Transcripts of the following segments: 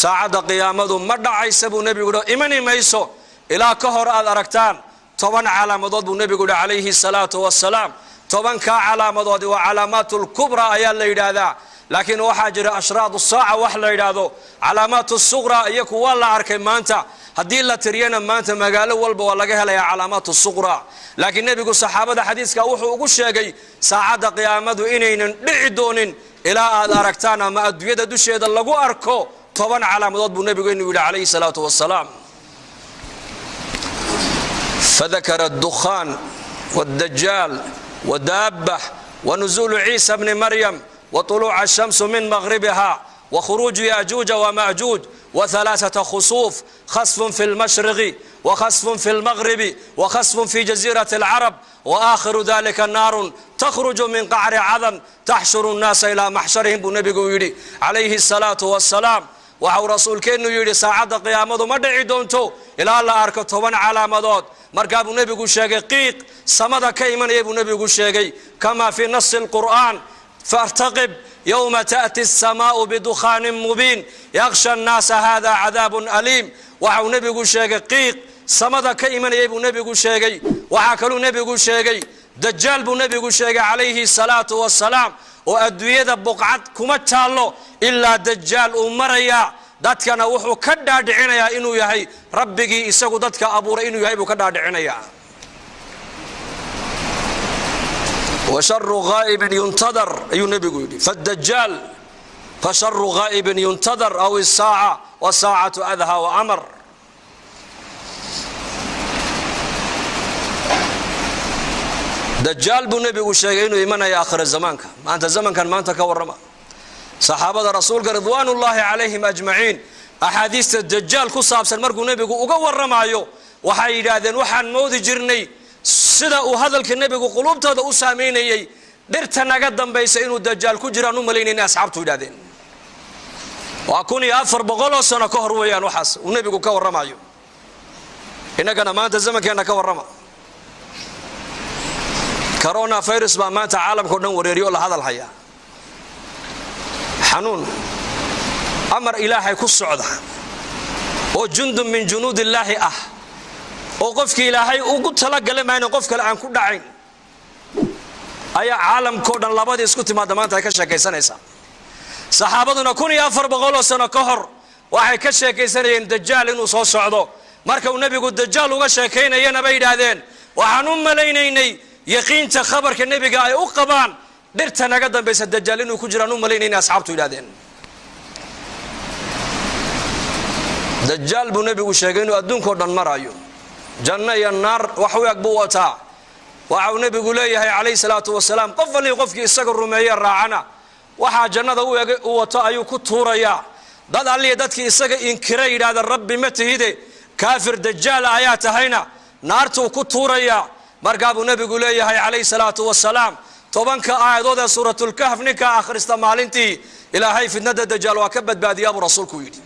saacadda qiyaamadu ma dhacaysa buu nebigu yidhi imani mayso ilaa ka hor aad aragtaan toban calaamadood buu nebigu yidhi calayhi salaatu wasalaam tobankaa calaamadoodi waa calaamaat lkubra ayaa la yidhaahdaa. Laakiin waxaa jira ashraad saaca wax la yidhaahdo calaamaat suqra iyo kuwa la arkay maanta. Haddii la tiriyana maanta magaalo walba waa laga helayaa calaamaat suqra laakiin nebigu saxaabada xadiiska wuxuu ugu sheegay saacadda qiyaamadu inaynan dhici doonin ilaa aad aragtaan ama adduunyada dusheeda lagu arko toban calaamadood buu nebigeenu yidhi calayhi salaatu wasalaam fadakara dukhaan wاdajaal wadaabah wanuزulu ciisa bni maryam وطلوع الشمس من مغربها وخروج ياجوج وماجوج وثلاثة خصوف خسف في المشرق وخسف في المغرب وخسف في جزيرة العرب وآخر ذلك النار تخرج من قعر عظم تحشر الناس إلى محشرهم يدي عليه الصلاة والسلام. وحو رسول كينو يري ساعد قيامدو مدعي دونتو إلا الله أرك توان علامدود مرقى أبو نبي قشيغي قيق. سمد كيمن أبو نبي قشيغي كما في نص القرآن. فارتقب. يوم تأتي السماء بدخان مبين. يغشى الناس هذا عذاب أليم. وحو نبي قشيغي قيق. سمد كيمن أبو نبي قشيغي وحاكلو نبي قشيغي دجال بو نبي قشيغي عليه الصلاة والسلام. Oo adduunyada buqcad kuma taallo ilaa dajaal uu marayaa dadkana wuxuu ka dhaadhicinayaa inuu yahay rabbigii isagu dadka abuuray inuu yahay buu ka dhaadhicinayaa. Washaru ghaa'ibin yuntadar ayuu nebigu yidhi. Fadajaal fasharu ghaa'ibin yuntadar aw isaaca wasaacatu adha wa amar dajaal buu nebigu sheegay inuu imanaya aakhira zamaanka. Maanta zamankan maanta ka warrama. Saxaabada rasuulka ridwaanullaahi calayhim ajmaciin axaadiista dajaal ku saabsan markuu nebigu uga warramaayo waxay yidhaahdeen waxaan moodi jirnay sida uu hadalka nebigu quluubtooda u saamaynayey dhirta naga dambaysa inuu dajaal ku jiraan u malaynayna asxaabtu yidhahdeen waa kun iyo afar boqoloo sano ka hor weeyaan waxaas uu nebigu ka warramayo innagana maanta zamankeenna ka warrama corona virus baa maanta caalamka o dhan wareeriyo la hadal hayaa xanuun amar ilaahay ku socda oo jundun min junuud illaahi ah oo qofkii ilaahay ugu talagala mayna qof kale aan ku dhacayn ayaa caalamkao dhan labadii isku timaadda maanta ay ka sheekaysanaysaa. Saxaabaduna kun iyo afar boqoloo sano ka hor waxay ka sheekaysanayeen dajaal inuu soo socdo. Marka uu nebigu dajaal uga sheekaynayana bay yidhaahdeen waxaan u malaynaynay yaqiinta khabarka nebiga ay u qabaan dhirta naga dambaysa dajaal inuu ku jiraan u malaynayna asxaabtu yidhahdeen dajaal buu nebigu sheegay inuu adduunkao dhan maraayo. Janno iyo naar wax u eg buu wataa. Waxauu nebigu leeyahay calayhi salaatu wasalaam qof allii qofkii isaga rumeeye raacana waxaa jannada u wato ayuu ku tuurayaa dad allii dadkii isaga inkira yidhaahda rabbi ma tihide kaafir dajaala ayaa tahayna naartuu ku tuurayaa markaa buu nebigu leeyahay calayhi salaatu wasalaam tobanka aayadood ee suuratulkahf ninkaa akhrista maalintii ilaahay fitnada dajaal waa ka badbaadiyaa rasuulku yidhi.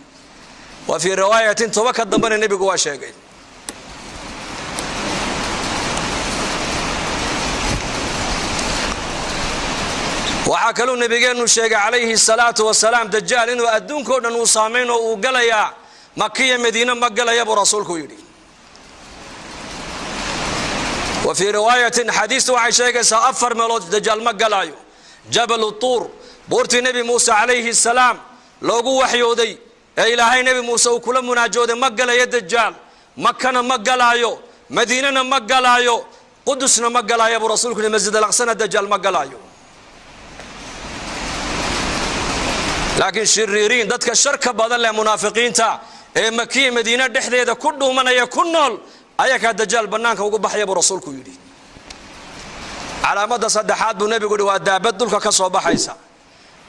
Wa fii riwaayatin tobanka dambena nebigu waa sheegay. Waxaa kaluu nabigeennu sheegay calayhi salaatu wasalaam dajaal inuu adduunkao dhan uu saamayn oo uu galayaa makiya madiine ma galaya buu rasuulku yidhi wa fii riwaayatin xadiistu waxay sheegaysaa afar meelood dajaal ma galaayo. Jabalu tuur buurtii nebi muuse calayhi salaam loogu waxyooday ee ilaahay nebi muuse uu kula munaajooday ma galayo dajaal. Makana ma galaayo madiinana ma galaayo qudusna ma galaayo buu rasuulku yidhi masjid alaqsana dajaal ma galaayo. Laakiin shiriiriin dadka sharka badan leh munaafiqiinta ee makiya madiine dhexdeeda ku dhuumanaya ku nool ayakaa dajaal bannaanka ugu baxaya buu rasuulku yidhi calaamada saddexaad buu nebigu yidhi waa daabad dulka ka soo baxaysa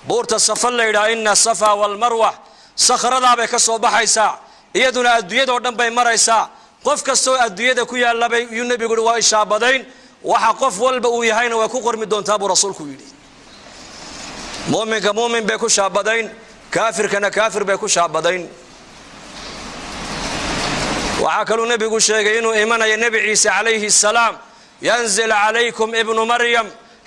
buurta safa la yidhaha ina safa walmarwa sakhradaabay ka soo baxaysaa iyaduna adduunyadao dhan bay maraysaa qof kastoo adduunyada ku yaallabay yuu nebigu yidhi waa ishaabadayn waxa qof walba uu yahayna way ku qormi doontaa buu rasuulku yidhi muminka mumin bay ku shaabadayn kaafirkana kaafir bay ku shaabadayn nebigu sheegay inuu imanaya nebi ciise calayhi salaam yanzil calaykum ibnu maryam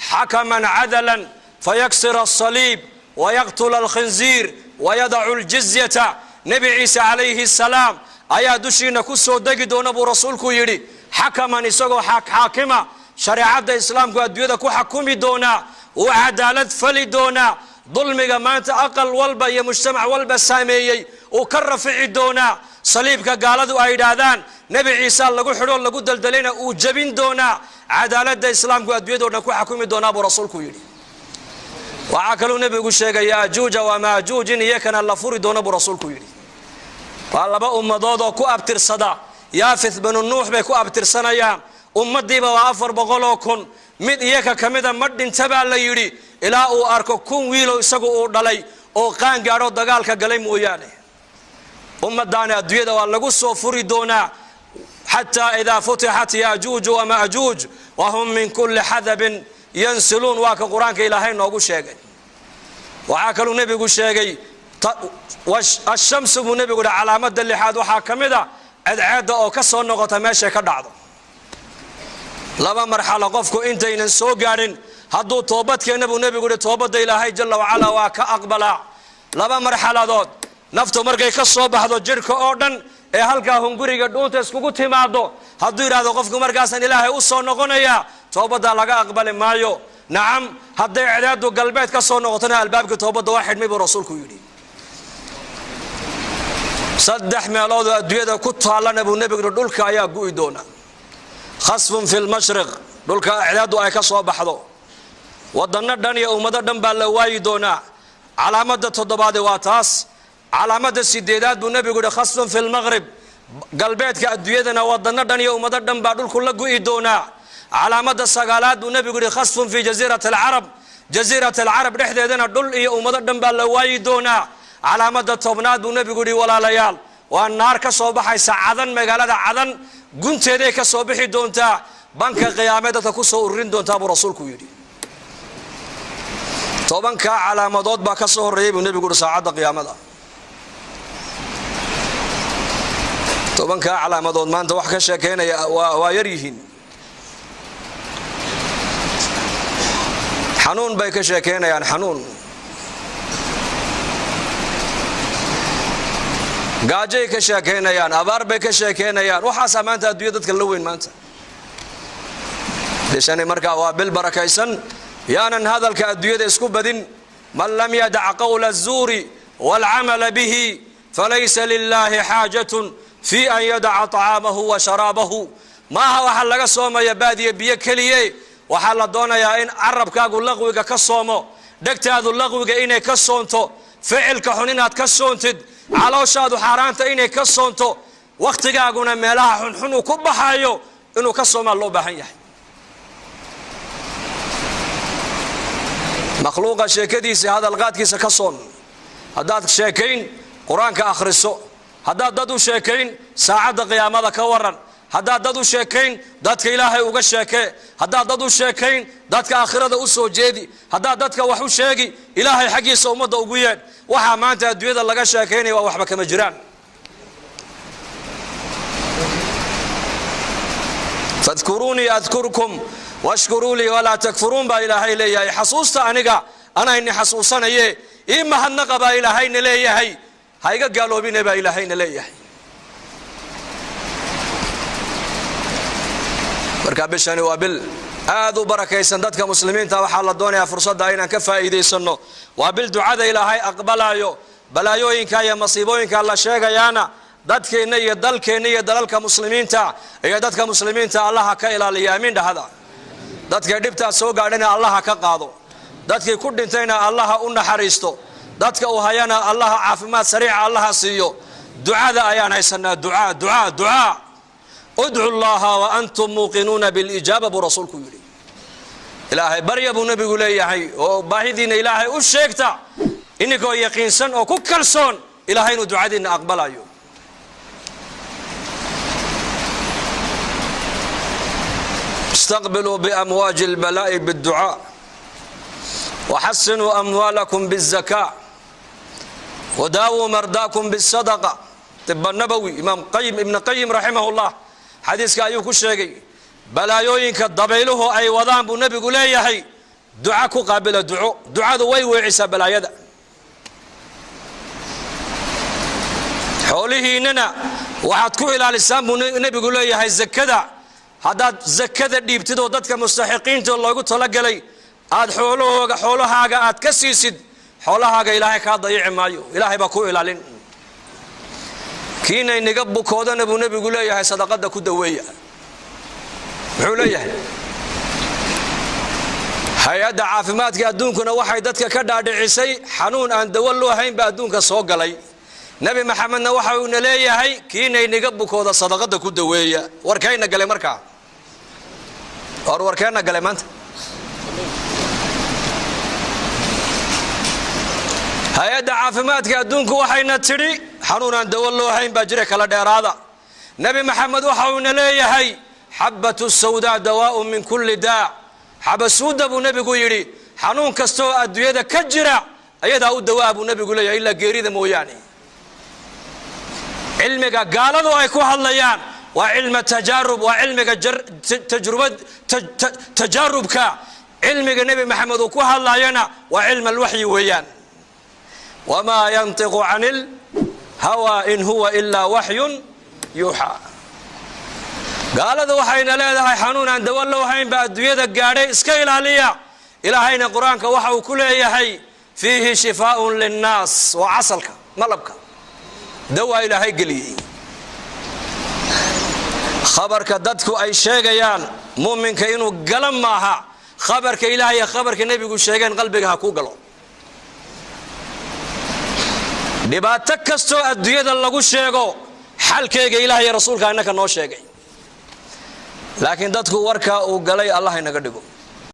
xakaman cadalan fayaksir asaliib wayaqtula alkhinziir wayadacu ljizyata nebi ciise calayhi salaam ayaa dushiina ku soo degi doona buu rasuulku yidhi xakaman isagoo xaakima shareecadda islaamku adduunyada ku xakumi doonaa uu cadaalad fali doonaa dulmiga maanta aqal walba iyo mujtamac walba saameeyey uu ka rafici doonaa saliibka gaaladu ay yidhaahdaan nebi ciisa lagu xidhoo lagu daldalayna uu jebin doonaa cadaaladda islaamku adduunyado dhan ku xakumi doonaa buu rasuulku yidhi waxaa kaluu nebigu sheegay yaajuuja wamaajuuj in iyakana la furi doono buu rasuulku yidhi waa laba ummadood oo ku abtirsada yaafith binu nuux bay ku abtirsanayaan ummadiiba waa afar boqoloo kun mid iyaka ka mida yidhi ilaa uu arko kun wiilow isagu uu dhalay oo qaan gaadho dagaalka galay mooyaane. Ummadaani adduunyada waa lagu soo furi doonaa xataa idaa futixat yaajuuju wamaajuuj wahum min kulli xadabin yansiluun waa ka qur'aanka ilaahay noogu sheegay. Waxaa kaluu nebigu sheegay ashamsu buu nebigu hi calaamada lixaad waxaa ka mid a cadceedda oo ka soo noqota meeshay ka dhacdo. Laba marxalo qofku intaynan soo gaadhin hadduu toobadkeenna buu nebigu hi toobadda ilaahay jalla wacalaa waa ka aqbalaa laba marxaladood naftu markay ka soo baxdo jidhka oo dhan ee halkaa hunguriga dhuunta iskugu timaado hadduu yidhahdo qofku markaasaan ilaahay u soo noqonayaa toobaddaa laga aqbali maayo. Nacam hadday cedaadu galbeed ka soo noqotona albaabkii toobadda waa xidhmay buu rasuulku yidhi. Saddex meeloodoo adduunyada ku taallana buu nebigu yidhi dhulka ayaa gu'i doona. Khasfun fi lmashriq dhulka cedaadu ay ka soo baxdo ودنا دنيا أمدا دم بالله واي دونا علامة تضبع دواتاس علامة سيدات دون نبي قد في المغرب. قلبات كأدوية دنا ودنا دنيا أمدا دم بعدل كل جوي دونا علامة السجالات دون نبي قد في جزيرة العرب. جزيرة العرب نحدا دنا دول إيه أمدا دم بالله واي دونا علامة تبنا دون نبي قد ولا ليال. والنار كصباح سعدن مجال هذا عدن قنت ذيك صباح دونتا بنك قيامة تكوس ورين دونتا برسول كويدي. Tobankaa calaamadood baa ka soo horreeyay buu nebigu yidhi saacadda qiyaamada. Tobankaa calaamadood maanta wax ka sheekaynaya waa yar yihiin. Xanuun bay ka sheekaynayaan xanuun. Gaajay ka sheekaynayaan abaar bay ka sheekaynayaan waxaasaa maanta adduunya dadka la weyn maanta. Bishani markaa waa bil barakaysan yaanan hadalka adduunyada isku badin man lam yadac qowla الzuuri wاlcamala bihi falaysa lilaahi xaajatun fii an yadaca طacaamahu wa sharaabahu maaha waxaa laga soomaya baadiya biyo keliye waxaa la doonayaa in carabkaagu laqwiga ka soomo dhegtaadu laqwiga inay ka soonto ficilka xun inaad ka soontid calooshaadu xaaraanta inay ka soonto wakhtigaaguna meelaha xunxun uu ku baxayo inuu ka soomaa loo baahan yahay مخلوقة شيكدي سي هذا القات كيس كصون هذا شيكين قرآن كاخر السو هذا ددو شيكين ساعد قيام هذا كورن. هذا ددو شيكين ذاتك إلهي اوغا شيكه هذا ددو شيكين ذاتك اخرده أو سو جيدي. هذا ذاتك وحو شيغي إلهي حقي سو امده اوغو يين وها مانتا ادويدا لغا شيكين وا وخبا كما جيران. تذكروني أذكركم washkuruu lii walaa takfuruun baa ilaahay leeyahay. Xasuusta aniga anayni xasuusanaye ii mahadnaqa baa ilaahayna leeyahay. Ha iga gaaloobine baa ilaahayna leeyahay. Marka bishani waa bil aad u barakaysan dadka muslimiinta waxaa la doonayaa fursadda inaan ka faa'iidaysanno. Waa bil ducada ilaahay aqbalaayo balaayooyinka iyo masiibooyinka la sheegayaana dadkeenna iyo dalkeenna iyo dalalka muslimiinta iyo dadka muslimiinta allaha ka ilaaliya. Amiin dhahada dadkay dhibtaas soo gaadhina allaha ka qaado. Dadkii ku dhintayna allaha u naxariisto. Dadka uu hayana allaha caafimaad sariica allaha siiyo. Ducada ayaan haysanaa. Ducaa ducaa ducaa. Udcu llaha wa antum muuqinuuna bilijaaba buu rasuulku yidhi. Ilaahay barya buu nebigu leeyahay. Oo baahidiinna ilaahay u sheegta. Ininkoo yaqiinsan oo ku kalsoon ilahay inuu ducadiinna aqbalayo واستقبلوا بأمواج البلاء بالدعاء وحسنوا أموالكم بالزكاة وداووا مرداكم بالصدقة. طب النبوي إمام قيم ابن قيم رحمه الله حديث أيوك الشيقي بلايوينك الضبيله أي وضان بالنبي يا يحي دعاك قابل دعو دعاء ذوي وعيسى بلايدا حوله إننا وحد كو إلى الإسلام النبي يا يحي الزكذا haddaad zakada dhiibtid oo dadka mustaxiqiinta loogu talagalay aad xoolahooga xoolahaaga aad ka siisid xoolahaaga ilaahay kaa dayici maayo. Ilaahay baa ku ilaalin. Kiina inaga bukoodana buu nebigu leeyahay sadaqada ku daweeya. Muxuu leeyahay? Hay'adda caafimaadka adduunkuna waxay dadka ka dhaadhicisay xanuun aan dawo loo haynba adduunka soo galay. Nebi maxamedna waxa uuna leeyahay kiina inaga bukooda sadaqada ku daweeya. Warkayna galay markaa war warkeenna galay maanta. Hay'adda caafimaadka adduunku waxayna tidhi xanuun aan dawo loo baa jira kala dheeraada. Nebi maxamed waxa uuna leeyahay xabatu sawdaa dawaaun min kulli daa. Xabasuudda buu nebigu yidhi xanuun kastaoo adduunyada ka jira ayadaa u dawaa buu nebigu leeyahay ilaa geerida mooyaane. Cilmiga gaaladu ay ku hadlayaan waa cilma tajaarub waa cilmiga tajrubad tajaarubka. Cilmiga nebi maxamed uu ku hadlayana waa cilm alwaxyi weeyaan. Wamaa yantiqu can ilhawaa in huwa ilaa waxyun yuuxaa gaaladu waxayna leedahay xanuun aan dawo loo haynba adduunyada gaadhay iska ilaaliya. Ilaahayna qur'aanka waxa uu ku leeyahay fiihi shifaaun linnaas waa casalka malabka. Dawaa ilaahay geliyey khabarka dadku ay sheegayaan muminka inuu gala maaha khabarka ilaah iyo khabarka nebigu sheegeen qalbiga ha ku galo. Dhibaato kastoo adduunyada lagu sheego xalkeyga ilaah iyo rasuulka innaka noo sheegay. Laakiin dadku warkaa uu galay allah inaga dhigo